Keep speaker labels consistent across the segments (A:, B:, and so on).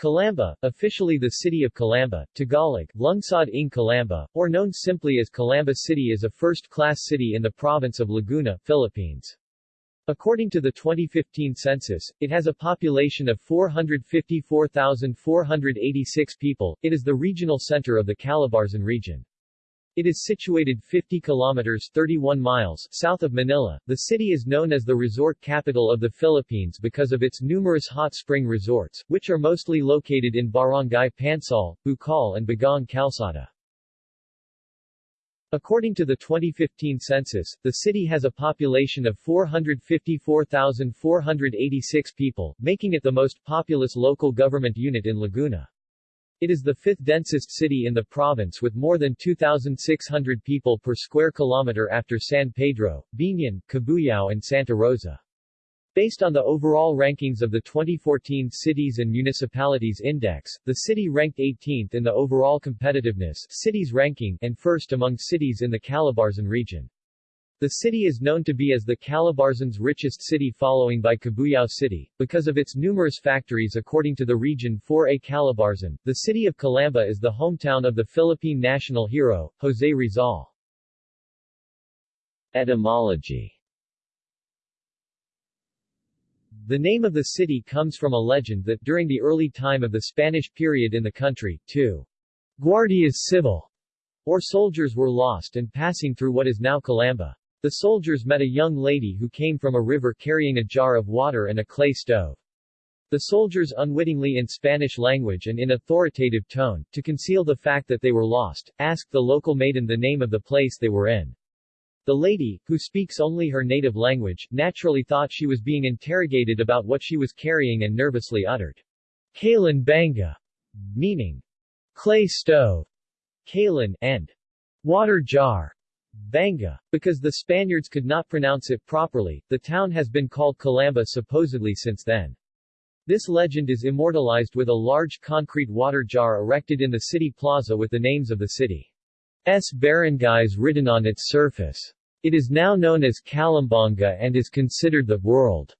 A: Calamba, officially the city of Calamba, Tagalog, Lungsod ng Calamba, or known simply as Calamba City is a first-class city in the province of Laguna, Philippines. According to the 2015 census, it has a population of 454,486 people. It is the regional center of the Calabarzon region. It is situated 50 kilometers 31 miles south of Manila. The city is known as the resort capital of the Philippines because of its numerous hot spring resorts, which are mostly located in Barangay Pansal, Bukal and Bagong Calzada. According to the 2015 census, the city has a population of 454,486 people, making it the most populous local government unit in Laguna. It is the fifth densest city in the province with more than 2,600 people per square kilometer after San Pedro, Biñan, Cabuyao and Santa Rosa. Based on the overall rankings of the 2014 Cities and Municipalities Index, the city ranked 18th in the overall competitiveness cities ranking and first among cities in the Calabarzon region. The city is known to be as the Calabarzon's richest city following by Cabuyao City, because of its numerous factories according to the region 4A Calabarzon. The city of Calamba is the hometown of the Philippine national hero, Jose Rizal. Etymology The name of the city comes from a legend that during the early time of the Spanish period in the country, two guardias civil, or soldiers were lost and passing through what is now Calamba. The soldiers met a young lady who came from a river carrying a jar of water and a clay stove. The soldiers unwittingly in Spanish language and in authoritative tone, to conceal the fact that they were lost, asked the local maiden the name of the place they were in. The lady, who speaks only her native language, naturally thought she was being interrogated about what she was carrying and nervously uttered, Kalan Banga, meaning clay stove, Kalan, and water jar. Banga. Because the Spaniards could not pronounce it properly, the town has been called Calamba supposedly since then. This legend is immortalized with a large concrete water jar erected in the city plaza with the names of the city's barangays written on its surface. It is now known as Calambanga and is considered the world's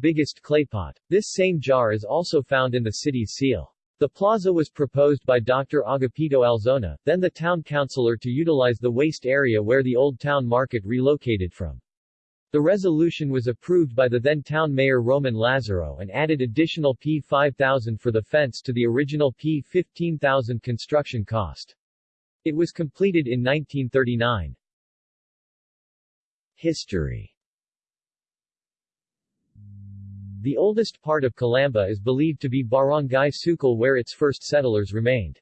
A: biggest claypot. This same jar is also found in the city's seal. The plaza was proposed by Dr. Agapito Alzona, then the town councilor to utilize the waste area where the old town market relocated from. The resolution was approved by the then town mayor Roman Lazaro and added additional P5,000 for the fence to the original P15,000 construction cost. It was completed in 1939. History the oldest part of Calamba is believed to be Barangay Sukal where its first settlers remained.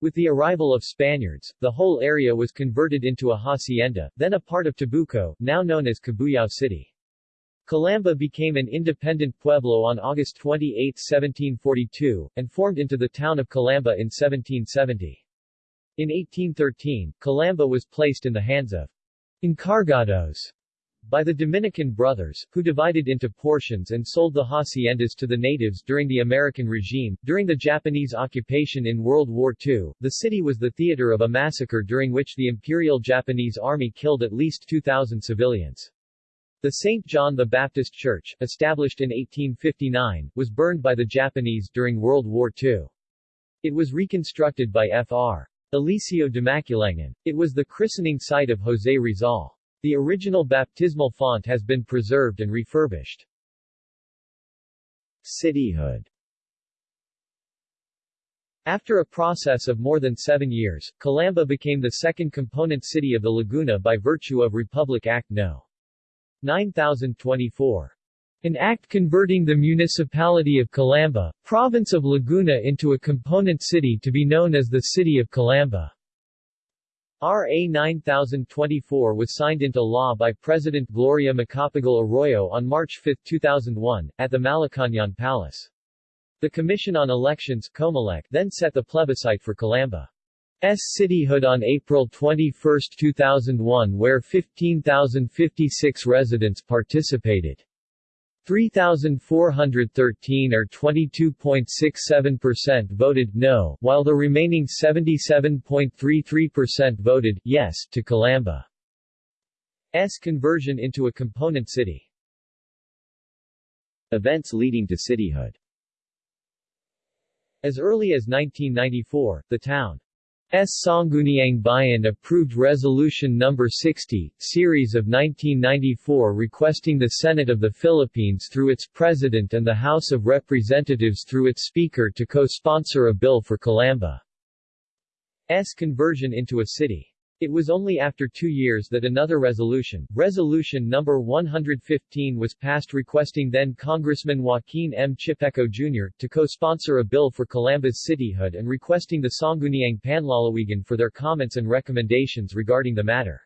A: With the arrival of Spaniards, the whole area was converted into a hacienda, then a part of Tabuco, now known as Cabuyao City. Calamba became an independent pueblo on August 28, 1742, and formed into the town of Calamba in 1770. In 1813, Calamba was placed in the hands of encargados by the Dominican brothers, who divided into portions and sold the haciendas to the natives during the American regime. During the Japanese occupation in World War II, the city was the theater of a massacre during which the Imperial Japanese Army killed at least 2,000 civilians. The St. John the Baptist Church, established in 1859, was burned by the Japanese during World War II. It was reconstructed by Fr. Eliseo de Maculangan. It was the christening site of Jose Rizal. The original baptismal font has been preserved and refurbished. Cityhood After a process of more than seven years, Calamba became the second component city of the Laguna by virtue of Republic Act No. 9024. An act converting the municipality of Calamba, province of Laguna into a component city to be known as the City of Calamba. RA 9024 was signed into law by President Gloria Macapagal Arroyo on March 5, 2001, at the Malacañang Palace. The Commission on Elections COMELEC then set the plebiscite for Calamba's cityhood on April 21, 2001 where 15,056 residents participated. 3,413 or 22.67% voted no, while the remaining 77.33% voted yes to Calamba's conversion into a component city. Events leading to cityhood As early as 1994, the town S. Sangguniang Bayan approved Resolution No. 60, series of 1994 requesting the Senate of the Philippines through its President and the House of Representatives through its Speaker to co-sponsor a bill for Calamba's conversion into a city. It was only after two years that another resolution, Resolution No. 115 was passed requesting then Congressman Joaquin M. Chipeco Jr., to co-sponsor a bill for Calamba's cityhood and requesting the Sangguniang Panlalawigan for their comments and recommendations regarding the matter.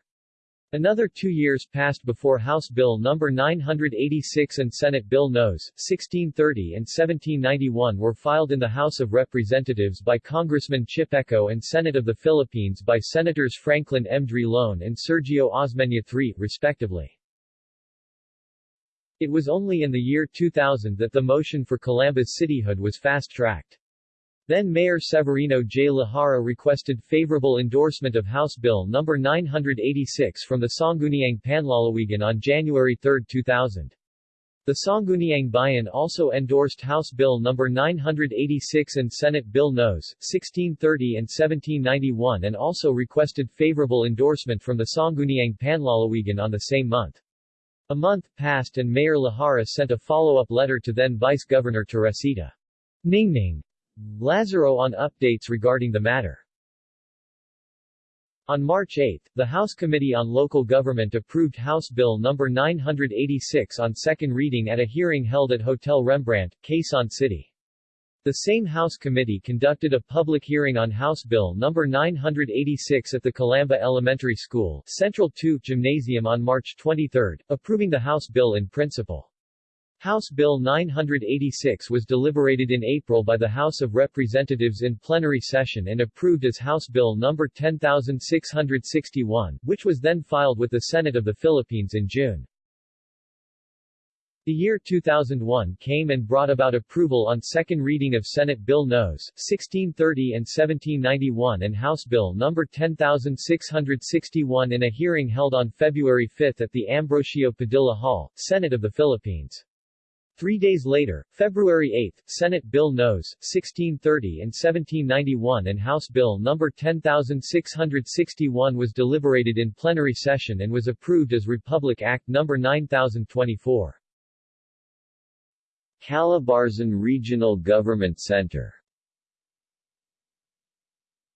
A: Another two years passed before House Bill No. 986 and Senate Bill Nos. 1630 and 1791 were filed in the House of Representatives by Congressman Chipeco and Senate of the Philippines by Senators Franklin M. Drilon and Sergio Osmeña III, respectively. It was only in the year 2000 that the motion for Calamba's cityhood was fast-tracked. Then Mayor Severino J. Lajara requested favorable endorsement of House Bill No. 986 from the Sangguniang Panlalawigan on January 3, 2000. The Sangguniang Bayan also endorsed House Bill No. 986 and Senate Bill Nos. 1630 and 1791 and also requested favorable endorsement from the Sangguniang Panlalawigan on the same month. A month passed and Mayor Lajara sent a follow-up letter to then Vice Governor Teresita Ningning Lazaro on updates regarding the matter. On March 8, the House Committee on Local Government approved House Bill No. 986 on second reading at a hearing held at Hotel Rembrandt, Quezon City. The same House Committee conducted a public hearing on House Bill No. 986 at the Calamba Elementary School, Central 2 Gymnasium on March 23, approving the House Bill in principle. House Bill 986 was deliberated in April by the House of Representatives in plenary session and approved as House Bill No. 10661, which was then filed with the Senate of the Philippines in June. The year 2001 came and brought about approval on second reading of Senate Bill Nos. 1630 and 1791 and House Bill No. 10661 in a hearing held on February 5 at the Ambrosio Padilla Hall, Senate of the Philippines. Three days later, February 8, Senate Bill Nos. 1630 and 1791 and House Bill No. 10661 was deliberated in plenary session and was approved as Republic Act No. 9024. Calabarzon Regional Government Center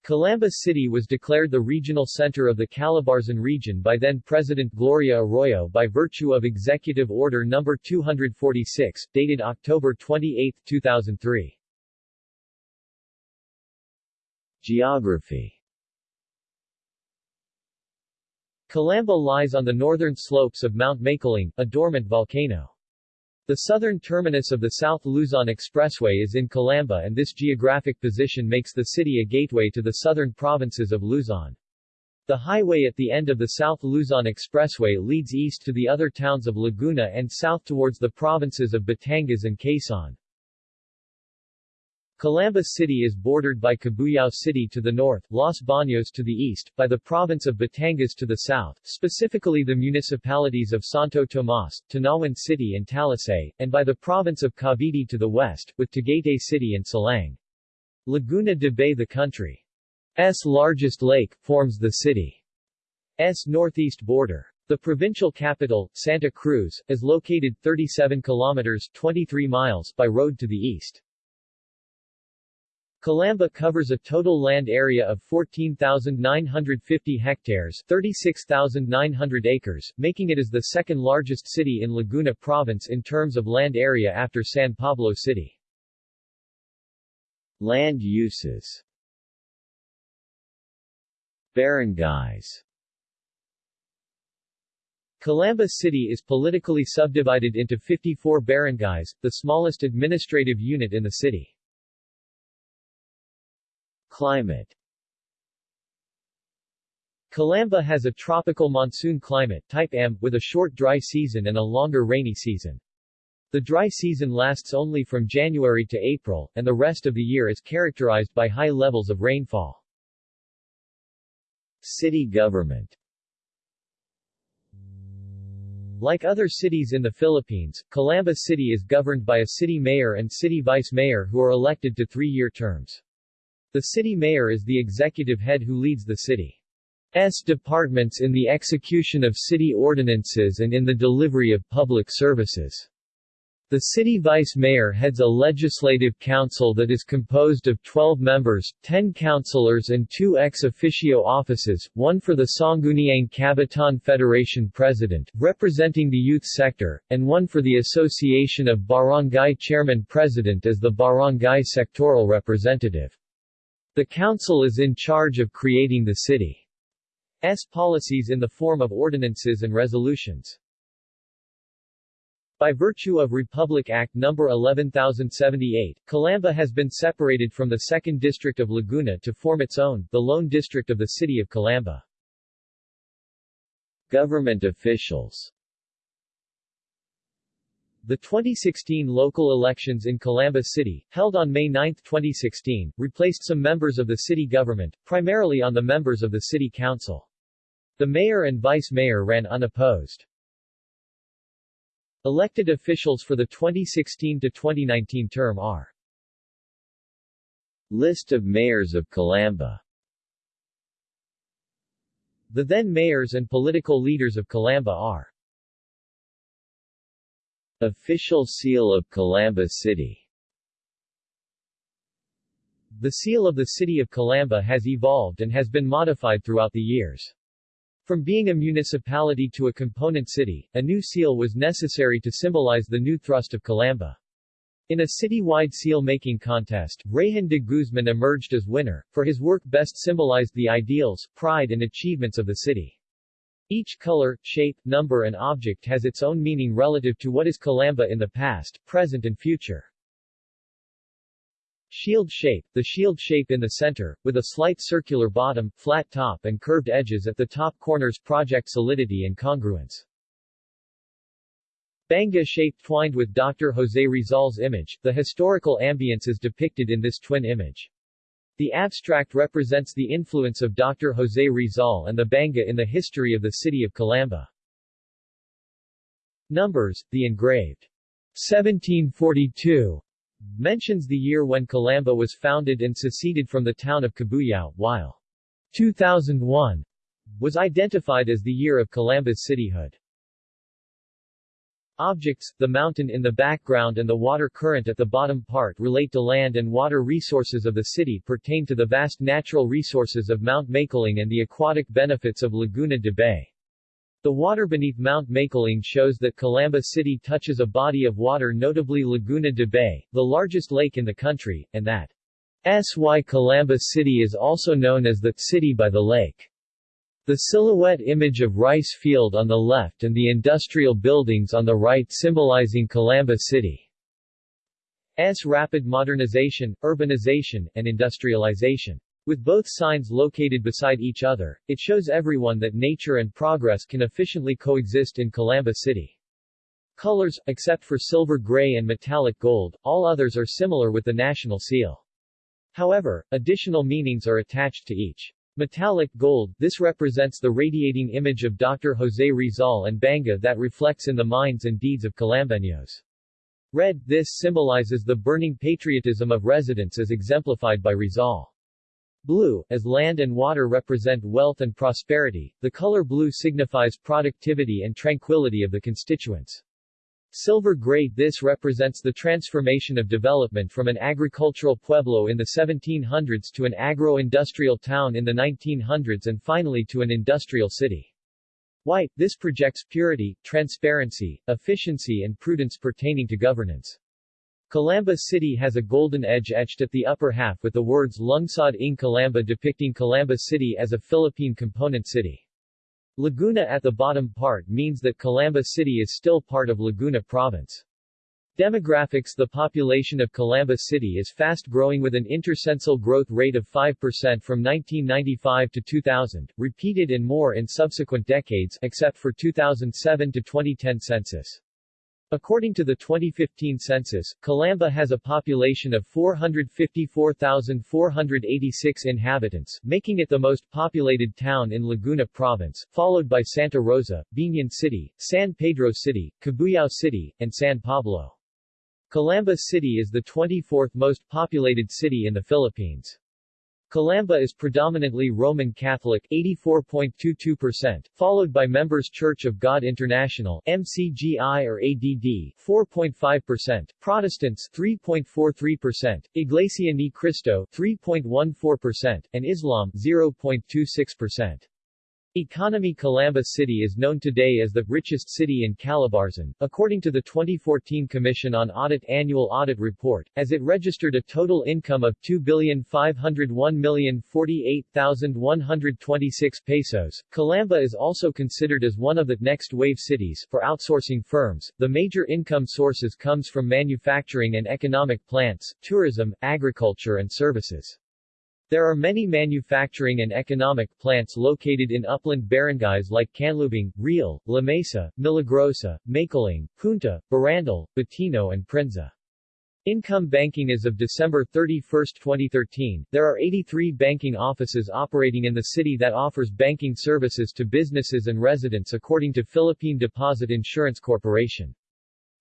A: Calamba City was declared the regional center of the Calabarzon region by then-President Gloria Arroyo by virtue of Executive Order No. 246, dated October 28, 2003. Geography Calamba lies on the northern slopes of Mount Makiling, a dormant volcano. The southern terminus of the South Luzon Expressway is in Calamba and this geographic position makes the city a gateway to the southern provinces of Luzon. The highway at the end of the South Luzon Expressway leads east to the other towns of Laguna and south towards the provinces of Batangas and Quezon. Calamba City is bordered by Cabuyao City to the north, Los Baños to the east, by the province of Batangas to the south, specifically the municipalities of Santo Tomas, Tanauan City and Talisay, and by the province of Cavite to the west, with Tagaytay City and Silang. Laguna de Bay the country's largest lake, forms the city's northeast border. The provincial capital, Santa Cruz, is located 37 kilometers 23 miles by road to the east. Calamba covers a total land area of 14,950 hectares 36,900 acres, making it as the second largest city in Laguna Province in terms of land area after San Pablo City. Land uses Barangays Calamba City is politically subdivided into 54 barangays, the smallest administrative unit in the city. Climate Calamba has a tropical monsoon climate type M, with a short dry season and a longer rainy season. The dry season lasts only from January to April, and the rest of the year is characterized by high levels of rainfall. City government Like other cities in the Philippines, Calamba City is governed by a city mayor and city vice mayor who are elected to three-year terms. The city mayor is the executive head who leads the city's departments in the execution of city ordinances and in the delivery of public services. The city vice mayor heads a legislative council that is composed of 12 members, 10 councilors and two ex officio offices, one for the Sangguniang Kabataan Federation president, representing the youth sector, and one for the Association of Barangay Chairman president as the barangay sectoral representative. The council is in charge of creating the city's policies in the form of ordinances and resolutions. By virtue of Republic Act No. 11078, Calamba has been separated from the 2nd District of Laguna to form its own, the Lone District of the City of Calamba. Government officials the 2016 local elections in Calamba City, held on May 9, 2016, replaced some members of the city government, primarily on the members of the city council. The mayor and vice mayor ran unopposed. Elected officials for the 2016-2019 term are List of mayors of Calamba The then mayors and political leaders of Calamba are Official Seal of Calamba City The seal of the city of Calamba has evolved and has been modified throughout the years. From being a municipality to a component city, a new seal was necessary to symbolize the new thrust of Calamba. In a city-wide seal-making contest, Rayhan de Guzman emerged as winner, for his work best symbolized the ideals, pride and achievements of the city. Each color, shape, number and object has its own meaning relative to what is Calamba in the past, present and future. Shield shape, the shield shape in the center, with a slight circular bottom, flat top and curved edges at the top corners project solidity and congruence. Banga shape twined with Dr. Jose Rizal's image, the historical ambience is depicted in this twin image. The abstract represents the influence of Dr. Jose Rizal and the Banga in the history of the city of Calamba. Numbers, the engraved 1742 mentions the year when Calamba was founded and seceded from the town of Cabuyao, while 2001 was identified as the year of Calamba's cityhood. Objects, the mountain in the background and the water current at the bottom part relate to land and water resources of the city pertain to the vast natural resources of Mount Makiling and the aquatic benefits of Laguna de Bay. The water beneath Mount Makiling shows that Calamba City touches a body of water notably Laguna de Bay, the largest lake in the country, and that SY Calamba City is also known as the City by the Lake. The silhouette image of rice field on the left and the industrial buildings on the right symbolizing Calamba City's rapid modernization, urbanization, and industrialization. With both signs located beside each other, it shows everyone that nature and progress can efficiently coexist in Calamba City. Colors, except for silver gray and metallic gold, all others are similar with the national seal. However, additional meanings are attached to each. Metallic gold, this represents the radiating image of Dr. Jose Rizal and Banga that reflects in the minds and deeds of Calambeños. Red, this symbolizes the burning patriotism of residents as exemplified by Rizal. Blue, as land and water represent wealth and prosperity, the color blue signifies productivity and tranquility of the constituents. Silver grade This represents the transformation of development from an agricultural pueblo in the 1700s to an agro-industrial town in the 1900s and finally to an industrial city. White, this projects purity, transparency, efficiency and prudence pertaining to governance. Calamba City has a golden edge etched at the upper half with the words Lungsod ng Calamba depicting Calamba City as a Philippine component city. Laguna at the bottom part means that Calamba City is still part of Laguna Province. Demographics The population of Calamba City is fast growing with an intercensal growth rate of 5% from 1995 to 2000, repeated and more in subsequent decades except for 2007 to 2010 census. According to the 2015 census, Calamba has a population of 454,486 inhabitants, making it the most populated town in Laguna Province, followed by Santa Rosa, Biñan City, San Pedro City, Cabuyao City, and San Pablo. Calamba City is the 24th most populated city in the Philippines. Calamba is predominantly Roman Catholic 84.22%, followed by Members Church of God International MCGI or ADD 4.5%, Protestants 3.43%, Iglesia Ni Cristo 3.14%, and Islam 0.26%. Economy Calamba City is known today as the richest city in Calabarzon, according to the 2014 Commission on Audit Annual Audit Report, as it registered a total income of 2,501,048,126 pesos. Calamba is also considered as one of the next wave cities for outsourcing firms. The major income sources comes from manufacturing and economic plants, tourism, agriculture and services. There are many manufacturing and economic plants located in upland barangays like Canlubang, Real, La Mesa, Milagrosa, Makiling, Punta, Barandal, Batino and Prinza. Income banking as of December 31, 2013, there are 83 banking offices operating in the city that offers banking services to businesses and residents according to Philippine Deposit Insurance Corporation.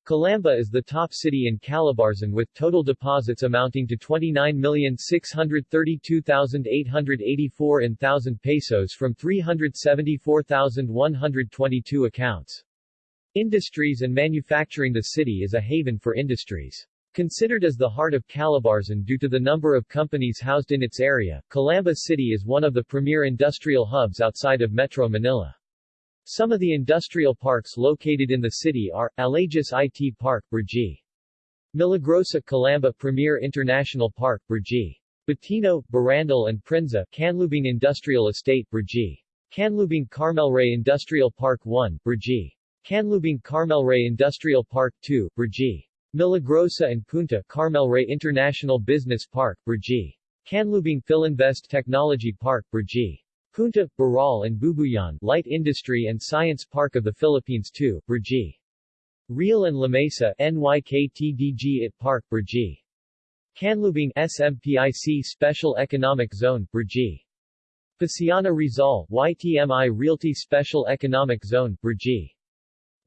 A: Calamba is the top city in Calabarzon with total deposits amounting to 29,632,884 in thousand pesos from 374,122 accounts. Industries and manufacturing The city is a haven for industries. Considered as the heart of Calabarzon due to the number of companies housed in its area, Calamba City is one of the premier industrial hubs outside of Metro Manila. Some of the industrial parks located in the city are, Allegis IT Park, Brgy. Milagrosa Calamba Premier International Park, Brgy. Batino, Barandal and Prinza, Canlubang Industrial Estate, Brgy. Canlubang Carmelray Industrial Park 1, Brgy. Canlubang Carmelray Industrial Park 2, Brgy. Milagrosa and Punta Carmelray International Business Park, Brgy. Canlubang Philinvest Technology Park, Brgy. Punta, Baral and Bubuyan Light Industry and Science Park of the Philippines 2, Brgy. Real and Lamesa NYKTDG IT Park, Brgy. Canlubang SMPIC Special Economic Zone, Brgy. Paciano Rizal YTMI Realty Special Economic Zone, Brgy.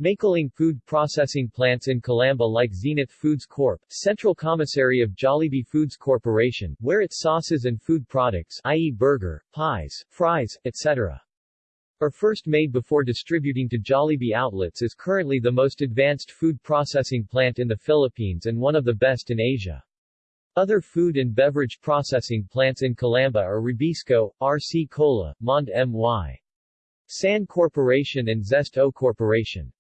A: Makiling food processing plants in Calamba like Zenith Foods Corp., Central Commissary of Jollibee Foods Corporation, where its sauces and food products i.e. burger, pies, fries, etc. are first made before distributing to Jollibee outlets is currently the most advanced food processing plant in the Philippines and one of the best in Asia. Other food and beverage processing plants in Calamba are Rebisco, RC Cola, Monde My. San Corporation and Zest O Corporation.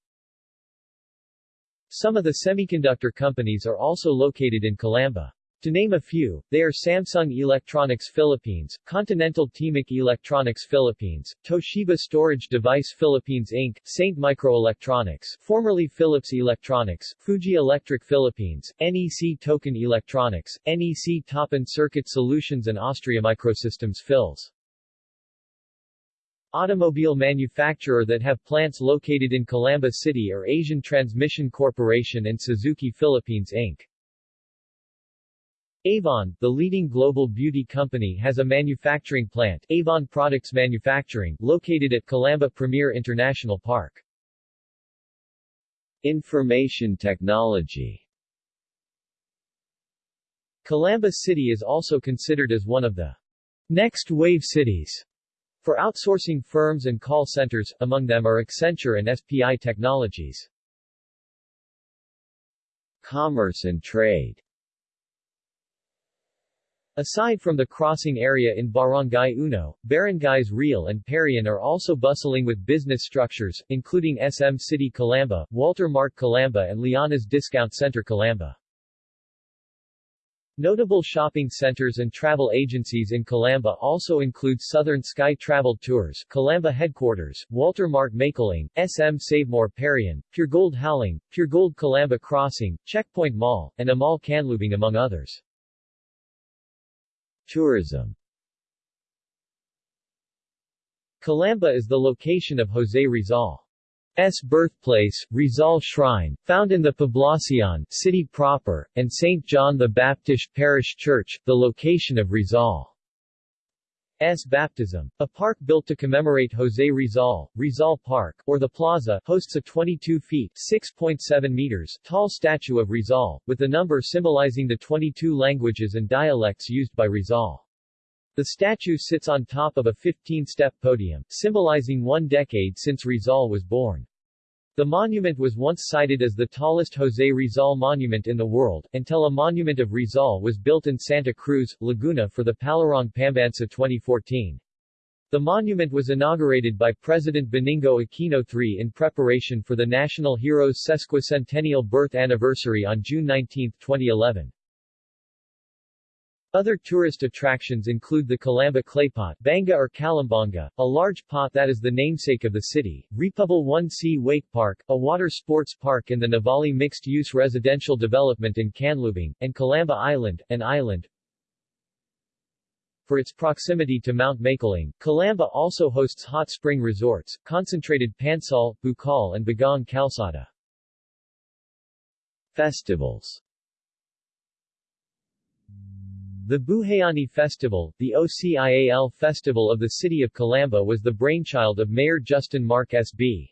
A: Some of the semiconductor companies are also located in Calamba. To name a few, they are Samsung Electronics Philippines, Continental Temic Electronics Philippines, Toshiba Storage Device Philippines Inc., Saint Microelectronics, formerly Philips Electronics, Fuji Electric Philippines, NEC Tokin Electronics, NEC Toppan Circuit Solutions and Austria Microsystems Phils automobile manufacturer that have plants located in Calamba City are Asian Transmission Corporation and Suzuki Philippines Inc. Avon, the leading global beauty company has a manufacturing plant, Avon Products Manufacturing, located at Calamba Premier International Park. Information technology Calamba City is also considered as one of the next wave cities for outsourcing firms and call centers, among them are Accenture and SPI Technologies. Commerce and trade Aside from the crossing area in Barangay Uno, barangays Real and Parian are also bustling with business structures, including SM City Calamba, Walter Mart Calamba and Liana's Discount Center Calamba. Notable shopping centers and travel agencies in Calamba also include Southern Sky Travel Tours, Calamba Headquarters, Walter Mart Makiling, SM Savemore Parian, Puregold Howling, Puregold Calamba Crossing, Checkpoint Mall, and Amal Canlubang among others. Tourism Calamba is the location of Jose Rizal birthplace, Rizal Shrine, found in the Poblacion city proper, and St. John the Baptist Parish Church, the location of Rizal. S. baptism. A park built to commemorate José Rizal, Rizal Park, or the Plaza, hosts a 22 feet 6.7 meters tall statue of Rizal, with the number symbolizing the 22 languages and dialects used by Rizal. The statue sits on top of a 15-step podium, symbolizing one decade since Rizal was born. The monument was once cited as the tallest José Rizal monument in the world, until a monument of Rizal was built in Santa Cruz, Laguna for the Palarong Pambansa 2014. The monument was inaugurated by President Benigno Aquino III in preparation for the national Heroes' sesquicentennial birth anniversary on June 19, 2011. Other tourist attractions include the Calamba Claypot Banga or Calambanga, a large pot that is the namesake of the city, Repubal 1C Wake Park, a water sports park in the Nuvali mixed-use residential development in Canlubang, and Calamba Island, an island. For its proximity to Mount Makiling, Calamba also hosts hot spring resorts, concentrated Pansal, bukal and bagong calzada. Festivals the Buhayani Festival, the OCIAL festival of the city of Calamba was the brainchild of Mayor Justin Mark S.B.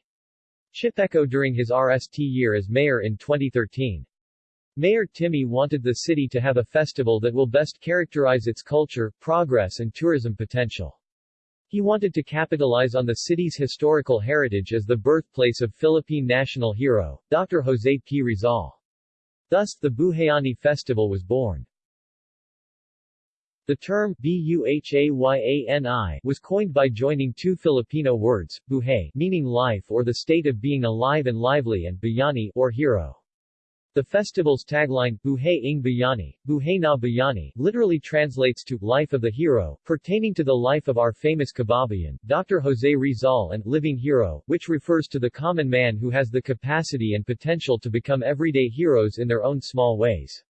A: Chipeco during his RST year as mayor in 2013. Mayor Timmy wanted the city to have a festival that will best characterize its culture, progress and tourism potential. He wanted to capitalize on the city's historical heritage as the birthplace of Philippine national hero, Dr. Jose P. Rizal. Thus, the Buhayani Festival was born. The term Buhayani was coined by joining two Filipino words, buhay meaning life or the state of being alive and lively and bayani or hero. The festival's tagline, Buhay ng Bayani, Buhay na Bayani, literally translates to Life of the Hero, pertaining to the life of our famous kababayan, Dr. Jose Rizal and Living Hero, which refers to the common man who has the capacity and potential to become everyday heroes in their own small ways.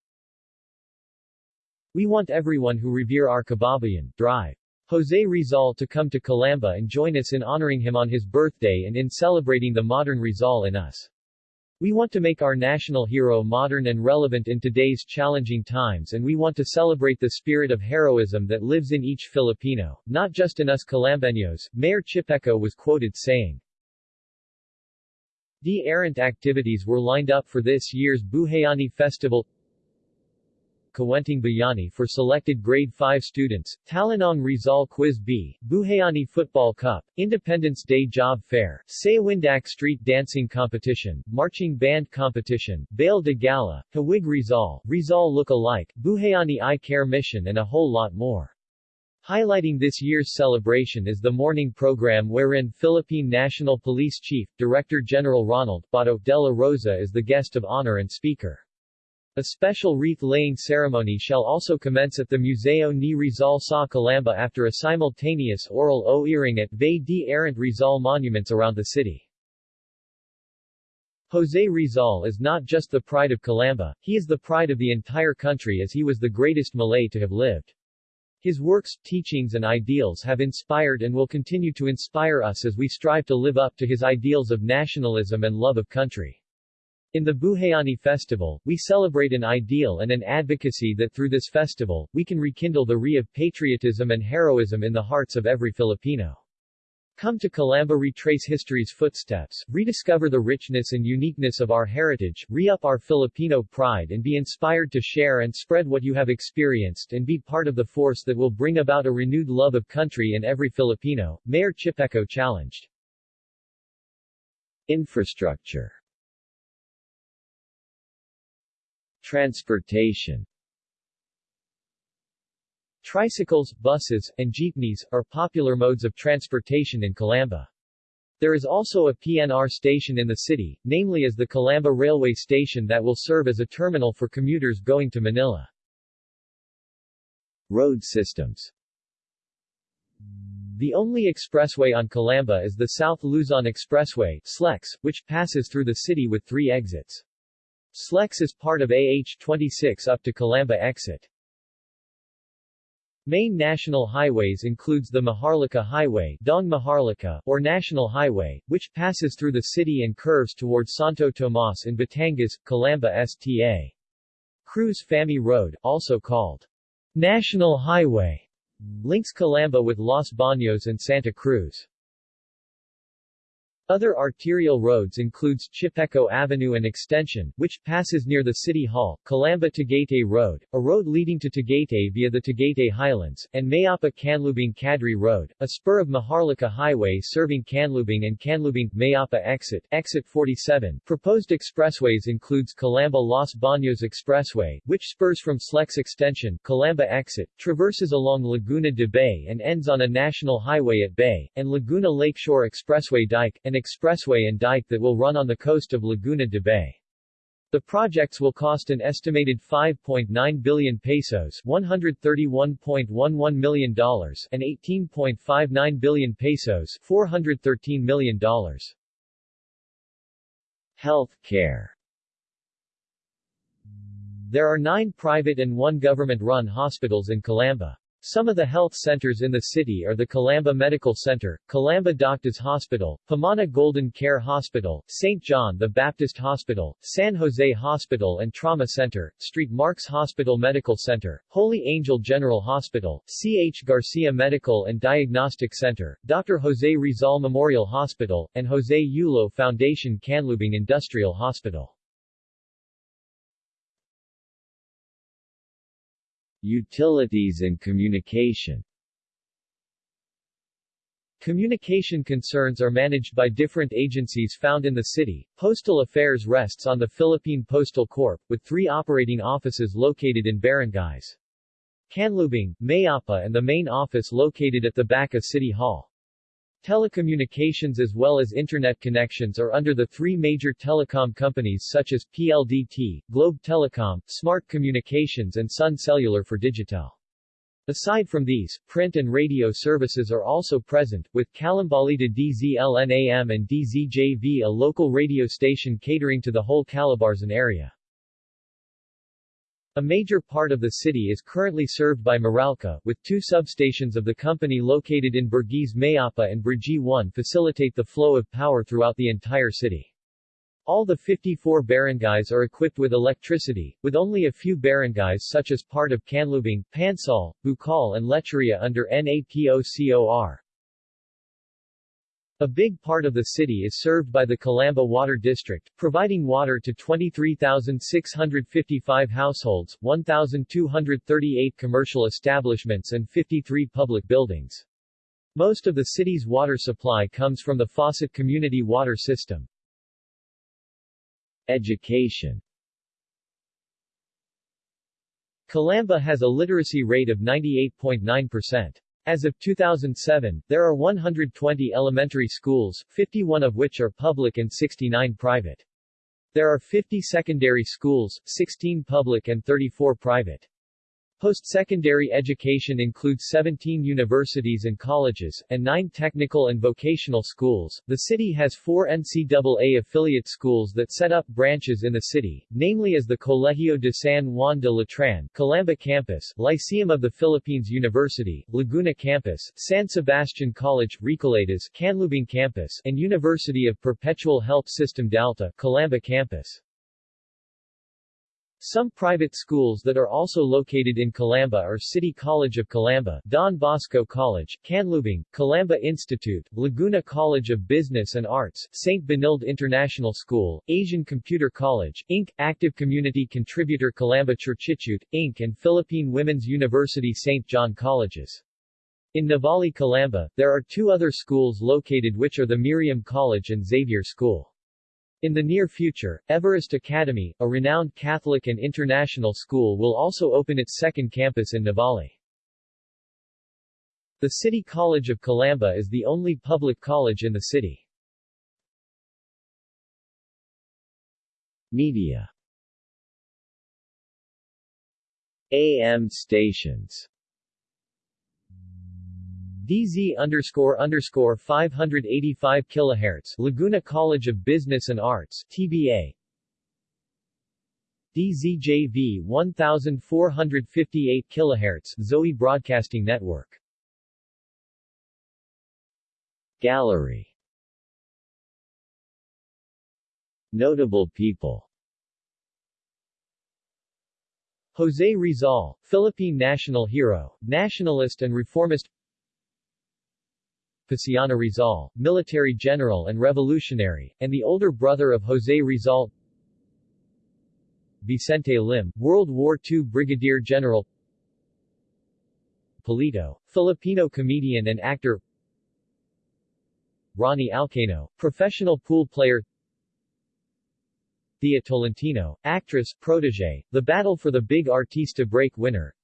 A: We want everyone who revere our kababayan, drive. Jose Rizal to come to Calamba and join us in honoring him on his birthday and in celebrating the modern Rizal in us. We want to make our national hero modern and relevant in today's challenging times and we want to celebrate the spirit of heroism that lives in each Filipino, not just in us Calambeños, Mayor Chipeco was quoted saying. The errant activities were lined up for this year's Buhayani Festival Kawenting Bayani for selected grade 5 students, Talinong Rizal Quiz B, Buhayani Football Cup, Independence Day Job Fair, Sayawindak Street Dancing Competition, Marching Band Competition, Bail de Gala, Hawig Rizal, Rizal Look Alike, Buhayani Eye Care Mission and a whole lot more. Highlighting this year's celebration is the morning program wherein Philippine National Police Chief, Director General Ronald Bato de la Rosa is the guest of honor and speaker. A special wreath-laying ceremony shall also commence at the Museo ni Rizal sa Calamba after a simultaneous oral o-earring at Bay de Errant Rizal monuments around the city. Jose Rizal is not just the pride of Calamba, he is the pride of the entire country as he was the greatest Malay to have lived. His works, teachings and ideals have inspired and will continue to inspire us as we strive to live up to his ideals of nationalism and love of country. In the Buhayani festival, we celebrate an ideal and an advocacy that through this festival, we can rekindle the re of patriotism and heroism in the hearts of every Filipino. Come to Calamba retrace history's footsteps, rediscover the richness and uniqueness of our heritage, re-up our Filipino pride and be inspired to share and spread what you have experienced and be part of the force that will bring about a renewed love of country in every Filipino, Mayor Chipeco challenged. Infrastructure Transportation Tricycles, buses, and jeepneys, are popular modes of transportation in Calamba. There is also a PNR station in the city, namely as the Calamba Railway Station that will serve as a terminal for commuters going to Manila. Road systems The only expressway on Calamba is the South Luzon Expressway SLEX, which passes through the city with three exits. SLEX is part of AH-26 up to Calamba exit. Main national highways includes the Maharlika Highway Daang Maharlika, or National Highway, which passes through the city and curves towards Santo Tomas in Batangas, Calamba Sta. Cruz Famy Road, also called National Highway, links Calamba with Los Baños and Santa Cruz. Other arterial roads includes Chipeco Avenue and Extension, which passes near the City Hall, Calamba-Tagaytay Road, a road leading to Tagaytay via the Tagaytay Highlands, and Mayapa-Canlubang Cadre Road, a spur of Maharlika Highway serving Canlubang and Canlubang-Mayapa exit, exit 47. Proposed expressways includes Calamba-Los Baños Expressway, which spurs from Slex Extension, Calamba exit, traverses along Laguna de Bay and ends on a national highway at Bay, and Laguna Lakeshore Expressway Dike, an expressway and dike that will run on the coast of Laguna de Bay. The projects will cost an estimated 5.9 billion pesos $131.11 million and 18.59 billion pesos $413 million. Health care There are nine private and one government-run hospitals in Calamba. Some of the health centers in the city are the Calamba Medical Center, Calamba Doctors Hospital, Pamana Golden Care Hospital, St. John the Baptist Hospital, San Jose Hospital and Trauma Center, St. Mark's Hospital Medical Center, Holy Angel General Hospital, C. H. Garcia Medical and Diagnostic Center, Dr. Jose Rizal Memorial Hospital, and Jose Yulo Foundation Canlubang Industrial Hospital. Utilities and communication Communication concerns are managed by different agencies found in the city. Postal Affairs rests on the Philippine Postal Corp., with three operating offices located in barangays. Canlubang, Mayapa and the main office located at the back of City Hall. Telecommunications as well as Internet connections are under the three major telecom companies such as PLDT, Globe Telecom, Smart Communications and Sun Cellular for Digital. Aside from these, print and radio services are also present, with Kalambalita DZLNAM and DZJV a local radio station catering to the whole Calabarzon area. A major part of the city is currently served by Meralco, with two substations of the company located in Burgis Mayapa and Brgy 1 facilitate the flow of power throughout the entire city. All the 54 barangays are equipped with electricity, with only a few barangays such as part of Canlubang, Pansal, Bukal and Lecheria under NAPOCOR. A big part of the city is served by the Calamba Water District, providing water to 23,655 households, 1,238 commercial establishments and 53 public buildings. Most of the city's water supply comes from the Faucet Community Water System. Education Calamba has a literacy rate of 98.9%. As of 2007, there are 120 elementary schools, 51 of which are public and 69 private. There are 50 secondary schools, 16 public and 34 private. Post-secondary education includes 17 universities and colleges, and 9 technical and vocational schools. The city has four NCAA affiliate schools that set up branches in the city, namely as the Colegio de San Juan de Letran, Calamba Campus, Lyceum of the Philippines University, Laguna Campus, San Sebastian College, Recoletos, Canlubang Campus, and University of Perpetual Help System Delta, Calamba Campus. Some private schools that are also located in Calamba are City College of Calamba, Don Bosco College, Canlubang, Calamba Institute, Laguna College of Business and Arts, St. Benilde International School, Asian Computer College, Inc., Active Community Contributor Calamba Churchitute, Inc. and Philippine Women's University St. John Colleges. In Nuvali Calamba, there are two other schools located which are the Miriam College and Xavier School. In the near future, Everest Academy, a renowned Catholic and international school will also open its second campus in Nuvali. The City College of Calamba is the only public college in the city. Media AM stations DZ underscore underscore 585 kHz Laguna College of Business and Arts TBA DZJV 1458 kHz Zoe Broadcasting Network. Gallery. Notable people. José Rizal, Philippine national hero, nationalist and reformist Paciano Rizal, military general and revolutionary, and the older brother of José Rizal. Vicente Lim, World War II Brigadier General. Polito, Filipino comedian and actor. Ronnie Alcano, professional pool player. Thea Tolentino, actress, protege, The Battle for the Big Artista break winner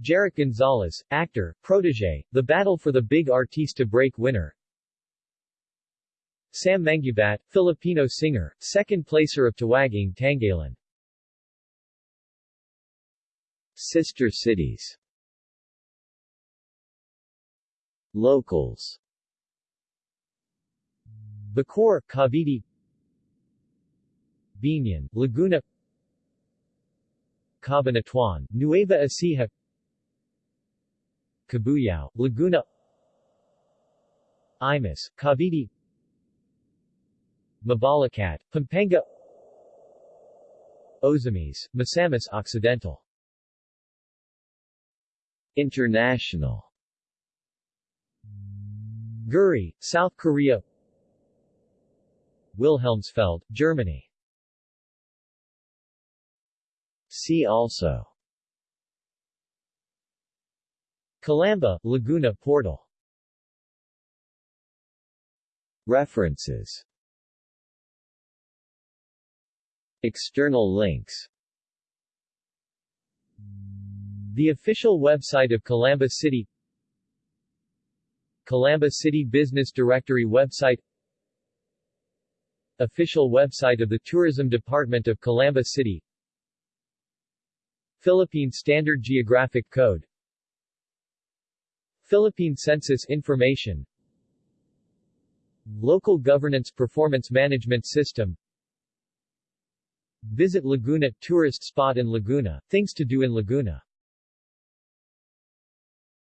A: Jeric Gonzales, actor, protege, The Battle for the Big Artista break winner. Sam Mangubat, Filipino singer, second placer of Tawag ng Tanghalan. Sister cities. Locals. Bacoor, Cavite. Biñan, Laguna. Cabanatuan, Nueva Ecija Cabuyao, Laguna Imus, Cavite Mabalacat, Pampanga Ozamiz, Misamis Occidental International Guri, South Korea Wilhelmsfeld, Germany See also Calamba, Laguna Portal. References. External links. The official website of Calamba City. Calamba City Business Directory website. Official website of the Tourism Department of Calamba City. Philippine Standard Geographic Code Philippine Census Information. Local Governance Performance Management System. Visit Laguna, tourist spot in Laguna, things to do in Laguna